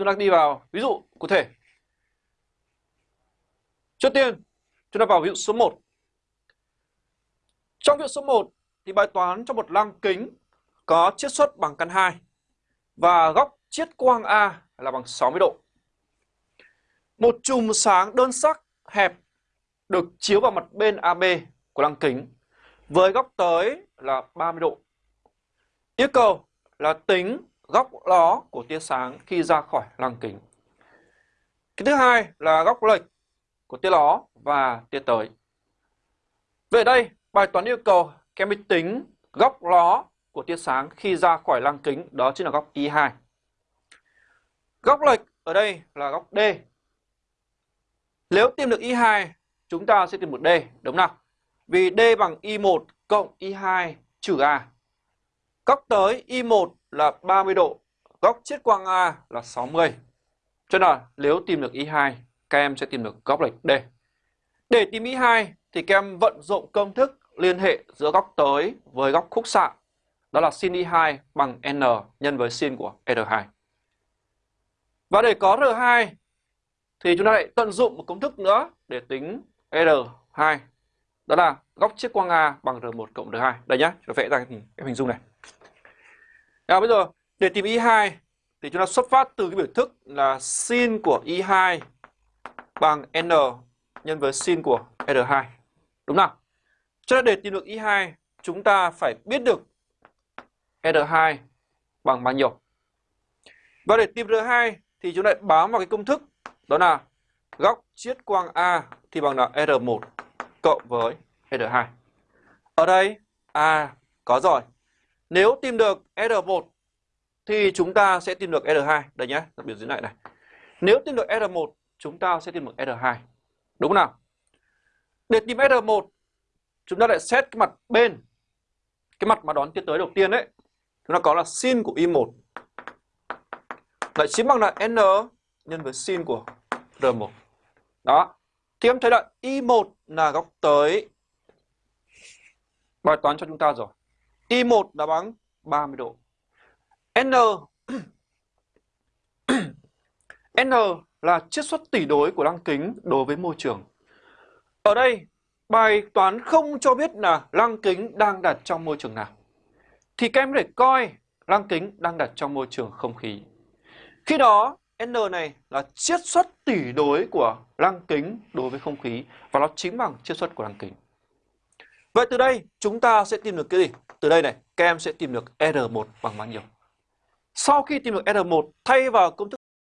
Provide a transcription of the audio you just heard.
chúng ta đi vào ví dụ cụ thể. Trước tiên, chúng ta vào ví dụ số 1. Trong ví dụ số 1 thì bài toán cho một lăng kính có chiết xuất bằng căn 2 và góc chiết quang A là bằng 60 độ. Một chùm sáng đơn sắc hẹp được chiếu vào mặt bên AB của lăng kính với góc tới là 30 độ. Yêu cầu là tính góc ló của tia sáng khi ra khỏi lăng kính. Cái thứ hai là góc lệch của tia ló và tia tới. Về đây, bài toán yêu cầu các em tính góc ló của tia sáng khi ra khỏi lăng kính, đó chính là góc I2. Góc lệch ở đây là góc D. Nếu tìm được I2, chúng ta sẽ tìm được D, đúng nào? Vì D bằng I1 cộng I2 trừ A. Góc tới I1 là 30 độ, góc chiết quang A là 60. Cho nên là nếu tìm được I2, các em sẽ tìm được góc lệch D. Để tìm I2 thì các em vận dụng công thức liên hệ giữa góc tới với góc khúc xạ. Đó là sin I2 bằng N nhân với sin của R2. Và để có R2 thì chúng ta lại tận dụng một công thức nữa để tính R2. Đó là góc chiết quang A bằng R1 cộng R2. Đây nhá, chúng ta vẽ ra cái hình dung này à, bây giờ để tìm y2 thì chúng ta xuất phát từ cái biểu thức là sin của y2 bằng N nhân với sin của R2. Đúng không? Cho nên để tìm được y2 chúng ta phải biết được R2 bằng bao nhiêu. Và để tìm R2 thì chúng ta bám vào cái công thức đó là góc chiết quang A thì bằng là R1 cộng với R2. Ở đây A có rồi. Nếu tìm được R1 thì chúng ta sẽ tìm được R2. Đây nhé, biểu dưới này này. Nếu tìm được R1 chúng ta sẽ tìm được R2. Đúng không nào? Để tìm R1 chúng ta lại xét cái mặt bên. Cái mặt mà đón tia tới đầu tiên đấy. Chúng ta có là sin của I1 lại chính bằng là N nhân với sin của R1. Đó. Thì em thấy là I1 là góc tới bài toán cho chúng ta rồi. I1 là bằng 30 độ. N N là chiết xuất tỷ đối của lăng kính đối với môi trường. Ở đây, bài toán không cho biết là lăng kính đang đặt trong môi trường nào. Thì các em có thể coi lăng kính đang đặt trong môi trường không khí. Khi đó, N này là chiết xuất tỷ đối của lăng kính đối với không khí và nó chính bằng chiết xuất của lăng kính. Vậy từ đây chúng ta sẽ tìm được cái gì? Từ đây này, các em sẽ tìm được R1 bằng bao nhiêu? Sau khi tìm được R1, thay vào công thức